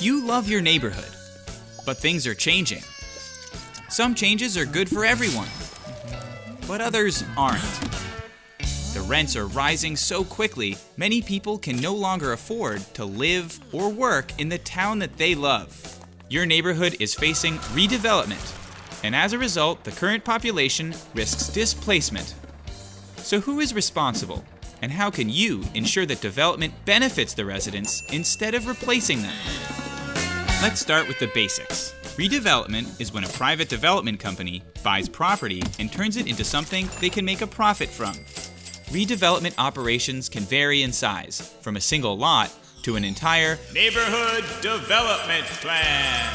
You love your neighborhood, but things are changing. Some changes are good for everyone, but others aren't. The rents are rising so quickly, many people can no longer afford to live or work in the town that they love. Your neighborhood is facing redevelopment, and as a result, the current population risks displacement. So, who is responsible? And how can you ensure that development benefits the residents instead of replacing them? Let's start with the basics. Redevelopment is when a private development company buys property and turns it into something they can make a profit from. Redevelopment operations can vary in size, from a single lot to an entire Neighborhood Development Plan.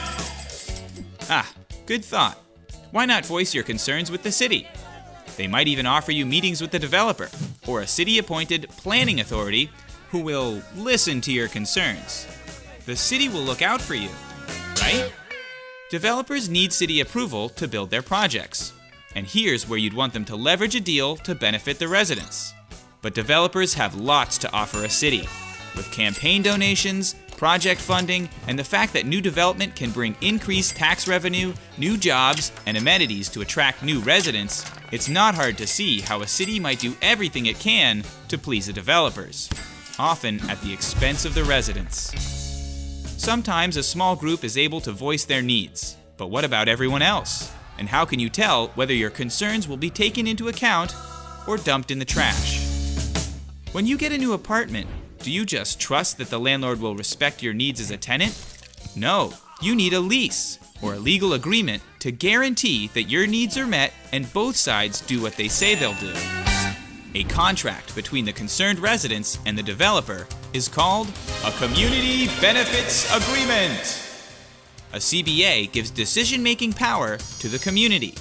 Ah, good thought. Why not voice your concerns with the city? They might even offer you meetings with the developer or a city appointed planning authority who will listen to your concerns. The city will look out for you, right? Developers need city approval to build their projects. And here's where you'd want them to leverage a deal to benefit the residents. But developers have lots to offer a city. With campaign donations, project funding, and the fact that new development can bring increased tax revenue, new jobs, and amenities to attract new residents, it's not hard to see how a city might do everything it can to please the developers, often at the expense of the residents. Sometimes a small group is able to voice their needs, but what about everyone else? And how can you tell whether your concerns will be taken into account or dumped in the trash? When you get a new apartment, do you just trust that the landlord will respect your needs as a tenant? No, you need a lease or a legal agreement to guarantee that your needs are met and both sides do what they say they'll do. A contract between the concerned residents and the developer is called A Community Benefits Agreement. a CBA gives decision making power to the community.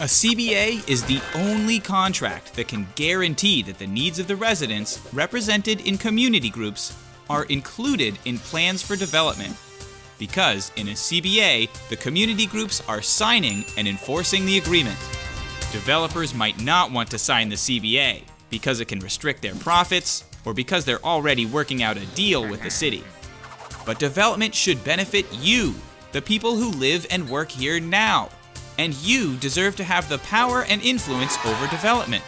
A CBA is the only contract that can guarantee that the needs of the residents represented in community groups are included in plans for development. Because in a CBA, the community groups are signing and enforcing the agreement. Developers might not want to sign the CBA because it can restrict their profits or because they're already working out a deal with the city. But development should benefit you, the people who live and work here now. And you deserve to have the power and influence over development.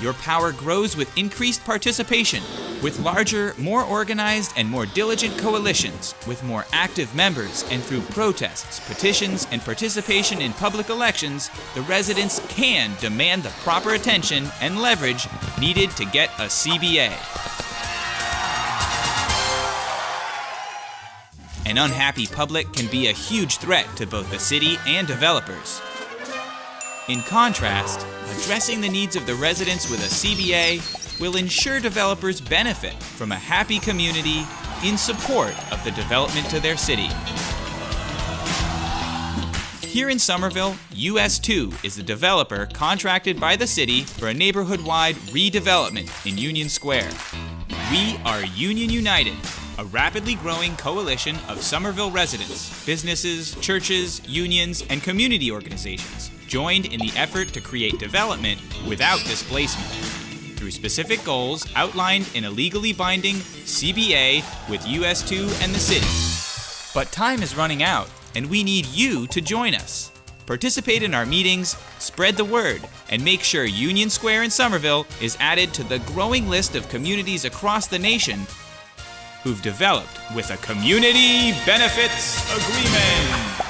Your power grows with increased participation, with larger, more organized, and more diligent coalitions, with more active members, and through protests, petitions, and participation in public elections, the residents can demand the proper attention and leverage needed to get a CBA. An unhappy public can be a huge threat to both the city and developers. In contrast, addressing the needs of the residents with a CBA will ensure developers benefit from a happy community in support of the development to their city. Here in Somerville, US2 is the developer contracted by the city for a neighborhood wide redevelopment in Union Square. We are Union United, a rapidly growing coalition of Somerville residents, businesses, churches, unions, and community organizations joined in the effort to create development without displacement through specific goals outlined in a legally binding CBA with US2 and the city. But time is running out, and we need you to join us. Participate in our meetings, spread the word, and make sure Union Square in Somerville is added to the growing list of communities across the nation who've developed with a Community Benefits Agreement.